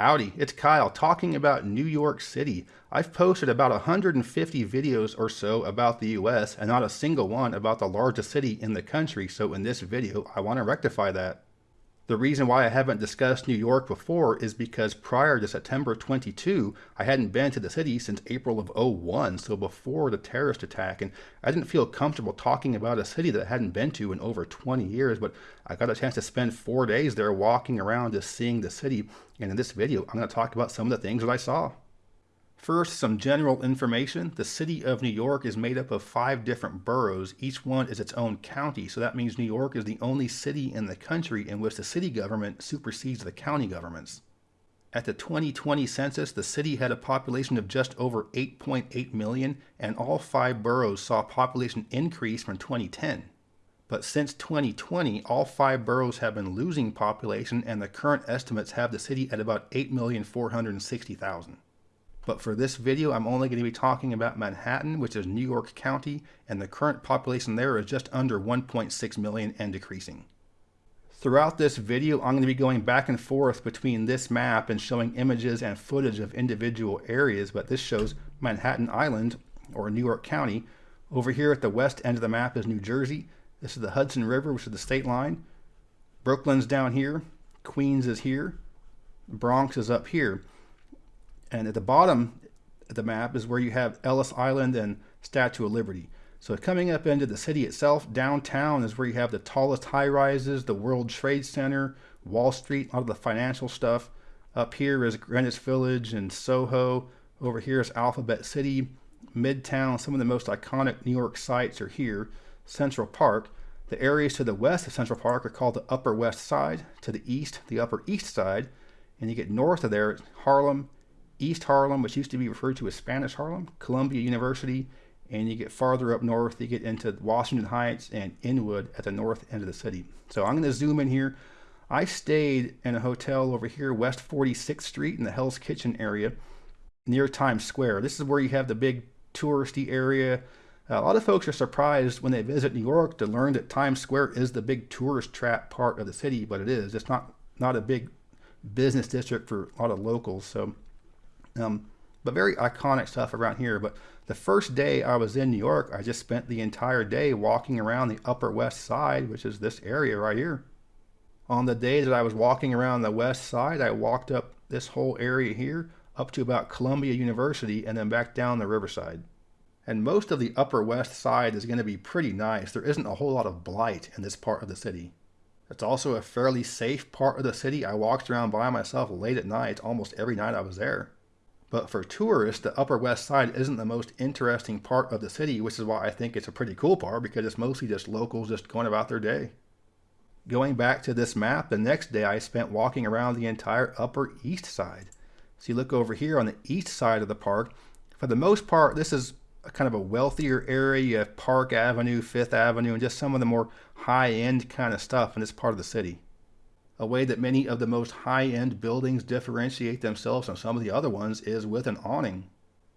Howdy, it's Kyle talking about New York City. I've posted about 150 videos or so about the US and not a single one about the largest city in the country, so in this video I want to rectify that. The reason why I haven't discussed New York before is because prior to September 22, I hadn't been to the city since April of 01, so before the terrorist attack, and I didn't feel comfortable talking about a city that I hadn't been to in over 20 years, but I got a chance to spend four days there walking around just seeing the city, and in this video, I'm going to talk about some of the things that I saw. First, some general information. The city of New York is made up of five different boroughs. Each one is its own county, so that means New York is the only city in the country in which the city government supersedes the county governments. At the 2020 census, the city had a population of just over 8.8 million, and all five boroughs saw population increase from 2010. But since 2020, all five boroughs have been losing population, and the current estimates have the city at about 8,460,000. But for this video, I'm only going to be talking about Manhattan, which is New York County, and the current population there is just under 1.6 million and decreasing. Throughout this video, I'm going to be going back and forth between this map and showing images and footage of individual areas, but this shows Manhattan Island, or New York County. Over here at the west end of the map is New Jersey. This is the Hudson River, which is the state line. Brooklyn's down here. Queens is here. Bronx is up here. And at the bottom of the map is where you have Ellis Island and Statue of Liberty. So coming up into the city itself, downtown is where you have the tallest high rises, the World Trade Center, Wall Street, a lot of the financial stuff. Up here is Greenwich Village and Soho. Over here is Alphabet City, Midtown. Some of the most iconic New York sites are here. Central Park. The areas to the west of Central Park are called the Upper West Side. To the east, the Upper East Side. And you get north of there, Harlem, East Harlem, which used to be referred to as Spanish Harlem, Columbia University, and you get farther up north, you get into Washington Heights and Inwood at the north end of the city. So I'm going to zoom in here. I stayed in a hotel over here, West 46th Street in the Hell's Kitchen area near Times Square. This is where you have the big touristy area. A lot of folks are surprised when they visit New York to learn that Times Square is the big tourist trap part of the city, but it is. It's not, not a big business district for a lot of locals. So um, but very iconic stuff around here. But the first day I was in New York, I just spent the entire day walking around the Upper West Side, which is this area right here. On the day that I was walking around the West Side, I walked up this whole area here up to about Columbia University and then back down the Riverside. And most of the Upper West Side is going to be pretty nice. There isn't a whole lot of blight in this part of the city. It's also a fairly safe part of the city. I walked around by myself late at night almost every night I was there. But for tourists, the Upper West Side isn't the most interesting part of the city, which is why I think it's a pretty cool part because it's mostly just locals just going about their day. Going back to this map, the next day I spent walking around the entire Upper East Side. So you look over here on the east side of the park. For the most part, this is a kind of a wealthier area. You have Park Avenue, Fifth Avenue, and just some of the more high-end kind of stuff in this part of the city a way that many of the most high-end buildings differentiate themselves from some of the other ones is with an awning.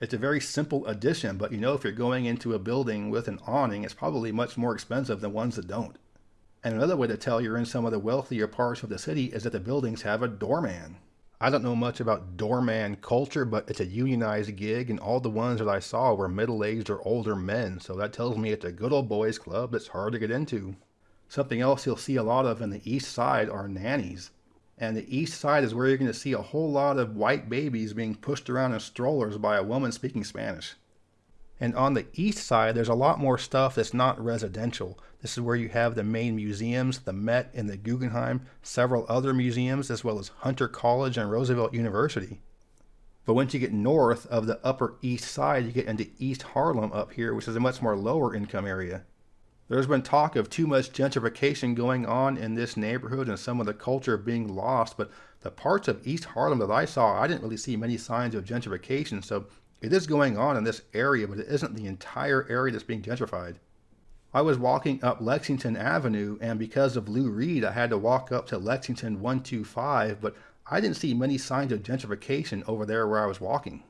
It's a very simple addition, but you know if you're going into a building with an awning, it's probably much more expensive than ones that don't. And another way to tell you're in some of the wealthier parts of the city is that the buildings have a doorman. I don't know much about doorman culture, but it's a unionized gig, and all the ones that I saw were middle-aged or older men, so that tells me it's a good old boys club that's hard to get into. Something else you'll see a lot of in the east side are nannies. And the east side is where you're going to see a whole lot of white babies being pushed around in strollers by a woman speaking Spanish. And on the east side, there's a lot more stuff that's not residential. This is where you have the main museums, the Met and the Guggenheim, several other museums, as well as Hunter College and Roosevelt University. But once you get north of the upper east side, you get into East Harlem up here, which is a much more lower income area. There's been talk of too much gentrification going on in this neighborhood and some of the culture being lost, but the parts of East Harlem that I saw, I didn't really see many signs of gentrification. So it is going on in this area, but it isn't the entire area that's being gentrified. I was walking up Lexington Avenue, and because of Lou Reed, I had to walk up to Lexington 125, but I didn't see many signs of gentrification over there where I was walking.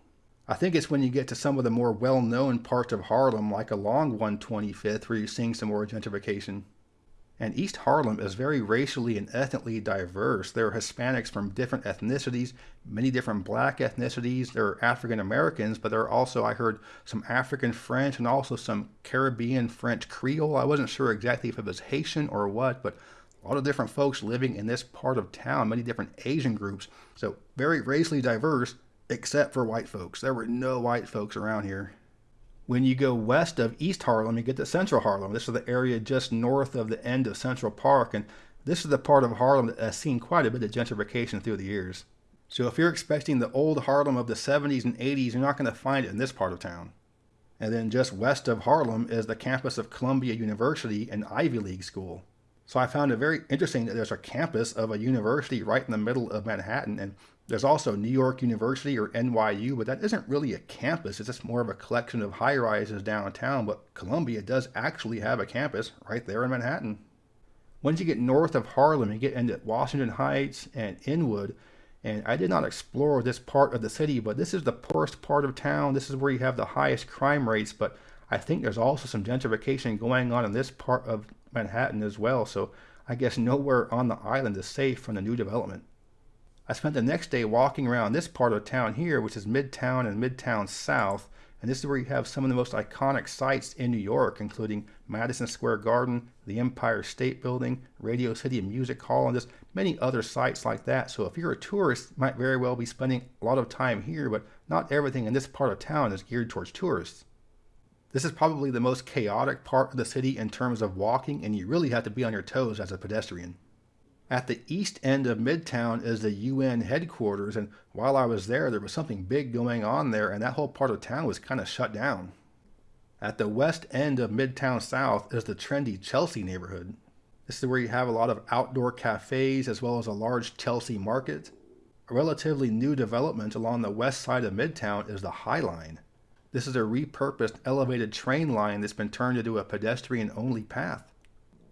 I think it's when you get to some of the more well-known parts of Harlem, like along 125th, where you're seeing some more gentrification. And East Harlem is very racially and ethnically diverse. There are Hispanics from different ethnicities, many different black ethnicities. There are African Americans, but there are also, I heard, some African French and also some Caribbean French Creole. I wasn't sure exactly if it was Haitian or what, but a lot of different folks living in this part of town, many different Asian groups. So very racially diverse, except for white folks. There were no white folks around here. When you go west of East Harlem, you get to Central Harlem. This is the area just north of the end of Central Park, and this is the part of Harlem that has seen quite a bit of gentrification through the years. So if you're expecting the old Harlem of the 70s and 80s, you're not going to find it in this part of town. And then just west of Harlem is the campus of Columbia University, an Ivy League school. So I found it very interesting that there's a campus of a university right in the middle of Manhattan, and there's also New York University or NYU, but that isn't really a campus. It's just more of a collection of high rises downtown. But Columbia does actually have a campus right there in Manhattan. Once you get north of Harlem, you get into Washington Heights and Inwood. And I did not explore this part of the city, but this is the poorest part of town. This is where you have the highest crime rates. But I think there's also some gentrification going on in this part of Manhattan as well. So I guess nowhere on the island is safe from the new development. I spent the next day walking around this part of town here, which is Midtown and Midtown South, and this is where you have some of the most iconic sites in New York, including Madison Square Garden, the Empire State Building, Radio City Music Hall, and just many other sites like that. So if you're a tourist, you might very well be spending a lot of time here, but not everything in this part of town is geared towards tourists. This is probably the most chaotic part of the city in terms of walking, and you really have to be on your toes as a pedestrian. At the east end of Midtown is the UN headquarters, and while I was there, there was something big going on there, and that whole part of town was kind of shut down. At the west end of Midtown South is the trendy Chelsea neighborhood. This is where you have a lot of outdoor cafes as well as a large Chelsea market. A relatively new development along the west side of Midtown is the High Line. This is a repurposed elevated train line that's been turned into a pedestrian only path.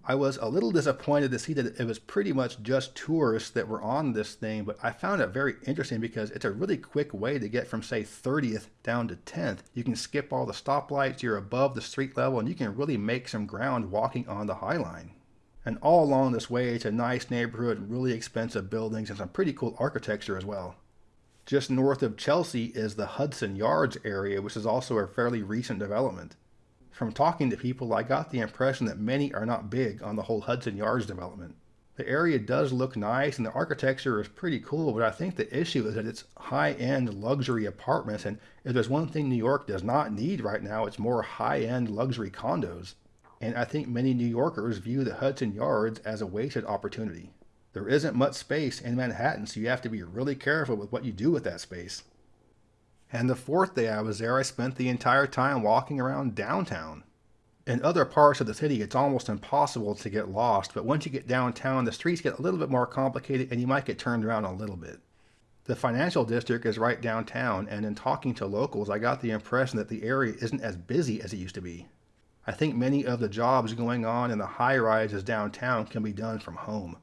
I was a little disappointed to see that it was pretty much just tourists that were on this thing, but I found it very interesting because it's a really quick way to get from, say, 30th down to 10th. You can skip all the stoplights, you're above the street level, and you can really make some ground walking on the High Line. And all along this way, it's a nice neighborhood, really expensive buildings, and some pretty cool architecture as well. Just north of Chelsea is the Hudson Yards area, which is also a fairly recent development. From talking to people, I got the impression that many are not big on the whole Hudson Yards development. The area does look nice and the architecture is pretty cool, but I think the issue is that it's high end luxury apartments. And if there's one thing New York does not need right now, it's more high end luxury condos. And I think many New Yorkers view the Hudson Yards as a wasted opportunity. There isn't much space in Manhattan, so you have to be really careful with what you do with that space. And the fourth day I was there, I spent the entire time walking around downtown. In other parts of the city, it's almost impossible to get lost, but once you get downtown, the streets get a little bit more complicated and you might get turned around a little bit. The financial district is right downtown, and in talking to locals, I got the impression that the area isn't as busy as it used to be. I think many of the jobs going on in the high rises downtown can be done from home.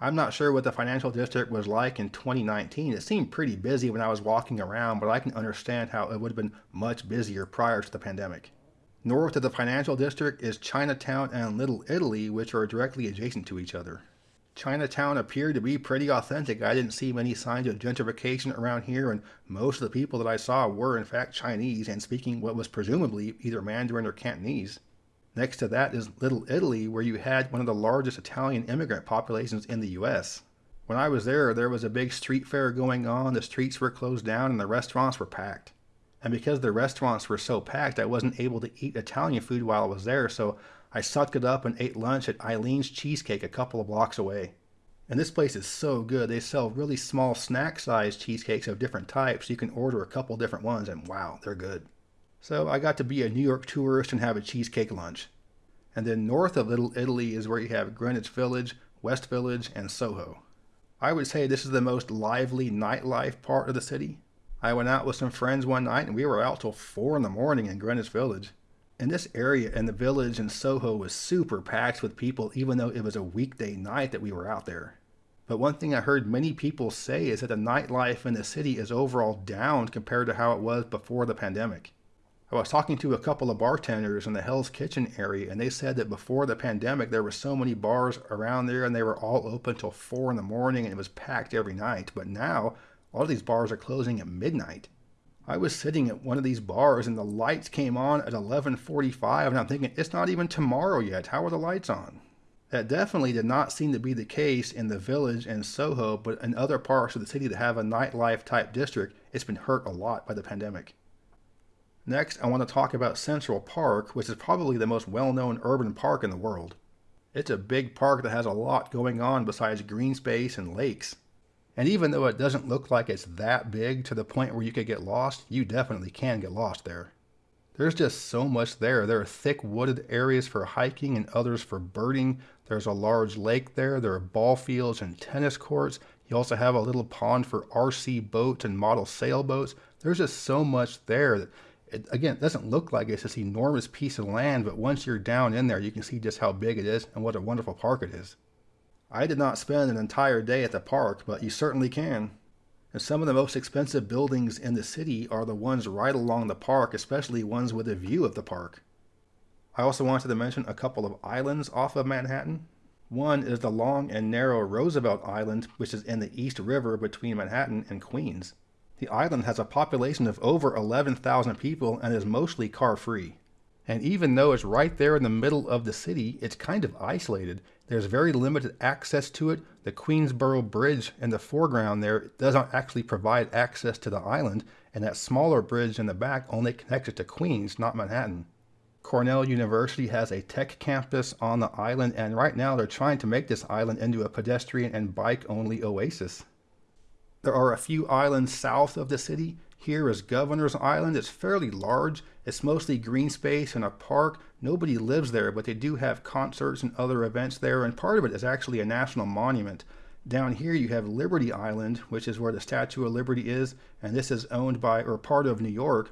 I'm not sure what the financial district was like in 2019. It seemed pretty busy when I was walking around, but I can understand how it would have been much busier prior to the pandemic. North of the financial district is Chinatown and Little Italy, which are directly adjacent to each other. Chinatown appeared to be pretty authentic. I didn't see many signs of gentrification around here, and most of the people that I saw were in fact Chinese and speaking what was presumably either Mandarin or Cantonese. Next to that is Little Italy, where you had one of the largest Italian immigrant populations in the US. When I was there, there was a big street fair going on, the streets were closed down, and the restaurants were packed. And because the restaurants were so packed, I wasn't able to eat Italian food while I was there, so I sucked it up and ate lunch at Eileen's Cheesecake a couple of blocks away. And this place is so good. They sell really small snack sized cheesecakes of different types. You can order a couple different ones, and wow, they're good. So I got to be a New York tourist and have a cheesecake lunch. And then north of Little Italy is where you have Greenwich Village, West Village, and Soho. I would say this is the most lively nightlife part of the city. I went out with some friends one night and we were out till 4 in the morning in Greenwich Village. And this area and the village in Soho was super packed with people even though it was a weekday night that we were out there. But one thing I heard many people say is that the nightlife in the city is overall down compared to how it was before the pandemic. I was talking to a couple of bartenders in the Hell's Kitchen area, and they said that before the pandemic, there were so many bars around there, and they were all open till four in the morning, and it was packed every night. But now, all of these bars are closing at midnight. I was sitting at one of these bars, and the lights came on at 11:45, and I'm thinking, it's not even tomorrow yet. How are the lights on? That definitely did not seem to be the case in the village and Soho, but in other parts of the city that have a nightlife type district, it's been hurt a lot by the pandemic. Next, I want to talk about Central Park, which is probably the most well-known urban park in the world. It's a big park that has a lot going on besides green space and lakes. And even though it doesn't look like it's that big to the point where you could get lost, you definitely can get lost there. There's just so much there. There are thick wooded areas for hiking and others for birding. There's a large lake there. There are ball fields and tennis courts. You also have a little pond for RC boats and model sailboats. There's just so much there that it, again, it doesn't look like it's this enormous piece of land, but once you're down in there, you can see just how big it is and what a wonderful park it is. I did not spend an entire day at the park, but you certainly can. And some of the most expensive buildings in the city are the ones right along the park, especially ones with a view of the park. I also wanted to mention a couple of islands off of Manhattan. One is the long and narrow Roosevelt Island, which is in the East River between Manhattan and Queens. The island has a population of over 11,000 people and is mostly car free. And even though it's right there in the middle of the city, it's kind of isolated. There's very limited access to it. The Queensboro Bridge in the foreground there doesn't actually provide access to the island, and that smaller bridge in the back only connects it to Queens, not Manhattan. Cornell University has a tech campus on the island, and right now they're trying to make this island into a pedestrian and bike only oasis. There are a few islands south of the city. Here is Governor's Island. It's fairly large. It's mostly green space and a park. Nobody lives there, but they do have concerts and other events there, and part of it is actually a national monument. Down here you have Liberty Island, which is where the Statue of Liberty is, and this is owned by or part of New York.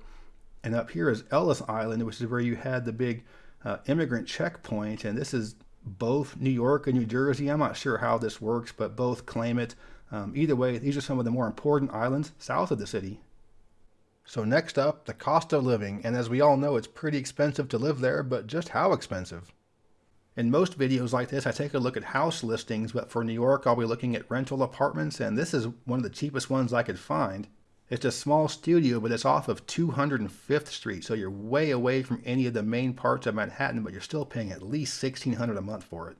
And up here is Ellis Island, which is where you had the big uh, immigrant checkpoint, and this is both New York and New Jersey. I'm not sure how this works, but both claim it. Um, either way, these are some of the more important islands south of the city. So next up, the cost of living, and as we all know, it's pretty expensive to live there, but just how expensive? In most videos like this, I take a look at house listings, but for New York, I'll be looking at rental apartments, and this is one of the cheapest ones I could find. It's a small studio, but it's off of 205th Street, so you're way away from any of the main parts of Manhattan, but you're still paying at least 1,600 a month for it.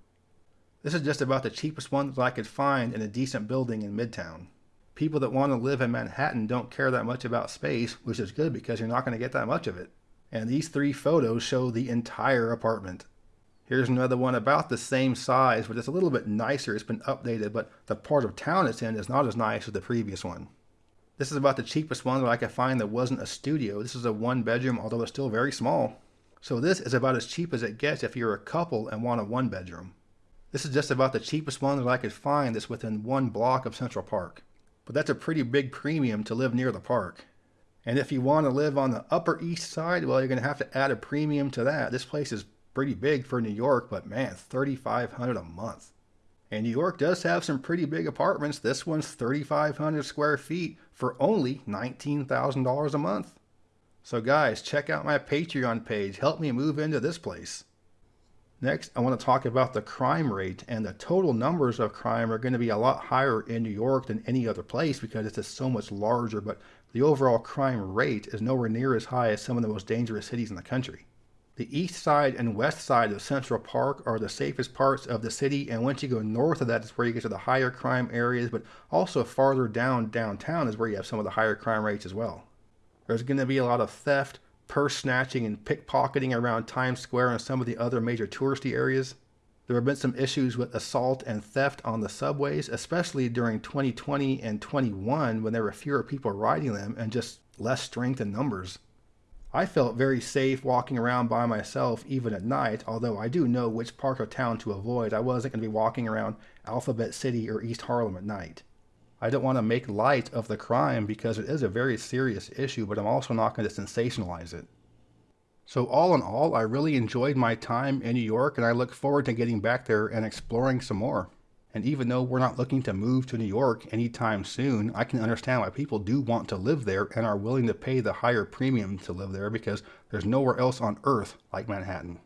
This is just about the cheapest one that I could find in a decent building in Midtown. People that want to live in Manhattan don't care that much about space, which is good because you're not going to get that much of it. And these three photos show the entire apartment. Here's another one about the same size, but it's a little bit nicer. It's been updated, but the part of town it's in is not as nice as the previous one. This is about the cheapest one that I could find that wasn't a studio. This is a one bedroom, although it's still very small. So this is about as cheap as it gets if you're a couple and want a one bedroom. This is just about the cheapest one that I could find that's within one block of Central Park. But that's a pretty big premium to live near the park. And if you want to live on the Upper East Side, well, you're going to have to add a premium to that. This place is pretty big for New York, but man, 3,500 a month. And New York does have some pretty big apartments. This one's 3,500 square feet for only $19,000 a month. So guys, check out my Patreon page. Help me move into this place. Next, I want to talk about the crime rate, and the total numbers of crime are going to be a lot higher in New York than any other place because it's just so much larger, but the overall crime rate is nowhere near as high as some of the most dangerous cities in the country. The east side and west side of Central Park are the safest parts of the city, and once you go north of that, is where you get to the higher crime areas, but also farther down downtown is where you have some of the higher crime rates as well. There's going to be a lot of theft, purse snatching and pickpocketing around Times Square and some of the other major touristy areas. There have been some issues with assault and theft on the subways, especially during 2020 and 21 when there were fewer people riding them and just less strength in numbers. I felt very safe walking around by myself even at night, although I do know which part of town to avoid. I wasn't going to be walking around Alphabet City or East Harlem at night. I don't want to make light of the crime because it is a very serious issue, but I'm also not going to sensationalize it. So all in all, I really enjoyed my time in New York and I look forward to getting back there and exploring some more. And even though we're not looking to move to New York anytime soon, I can understand why people do want to live there and are willing to pay the higher premium to live there because there's nowhere else on earth like Manhattan.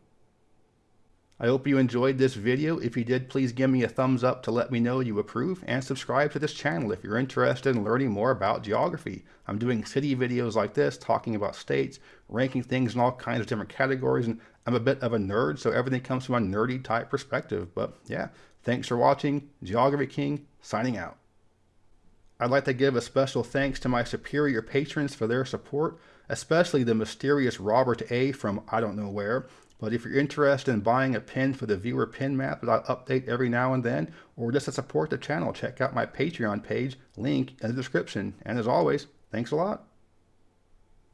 I hope you enjoyed this video. If you did, please give me a thumbs up to let me know you approve and subscribe to this channel if you're interested in learning more about geography. I'm doing city videos like this, talking about states, ranking things in all kinds of different categories, and I'm a bit of a nerd, so everything comes from a nerdy type perspective. But yeah, thanks for watching. Geography King, signing out. I'd like to give a special thanks to my superior patrons for their support, especially the mysterious Robert A. from I don't know where, but if you're interested in buying a pin for the viewer pin map that I update every now and then, or just to support the channel, check out my Patreon page, link in the description. And as always, thanks a lot.